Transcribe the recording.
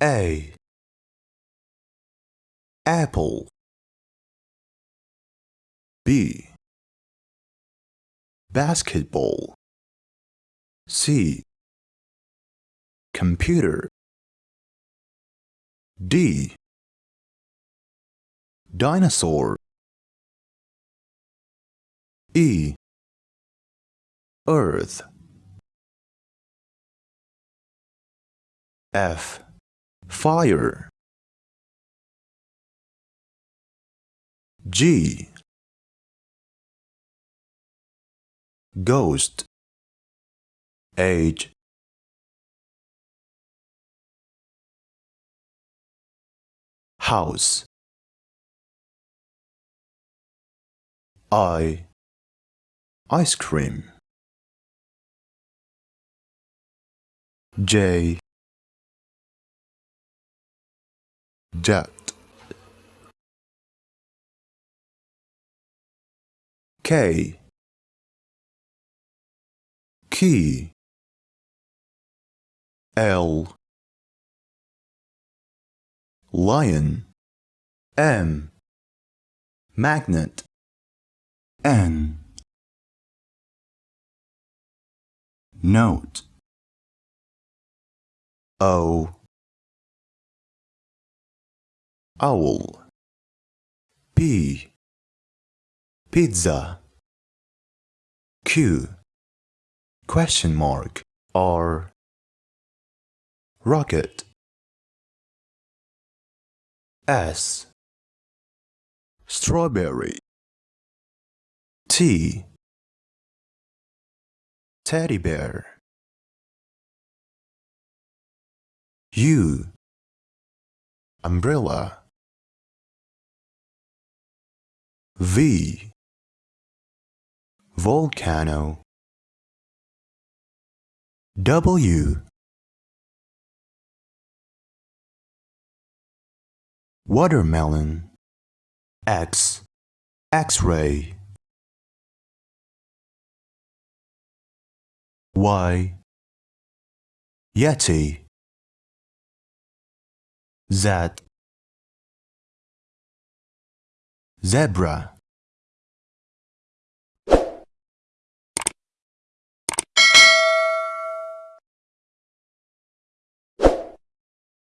A. Apple. B. Basketball. C. Computer. D. Dinosaur. E. Earth. F fire. G. Ghost. H. House. I. Ice cream. J jet. K. Key. L. Lion. M. Magnet. N. Note. O owl. P. Pizza. Q. Question mark. R. Rocket. S. Strawberry. T. Teddy bear. U. Umbrella V. Volcano. W. Watermelon. X. X-ray. Y. Yeti. Z Zebra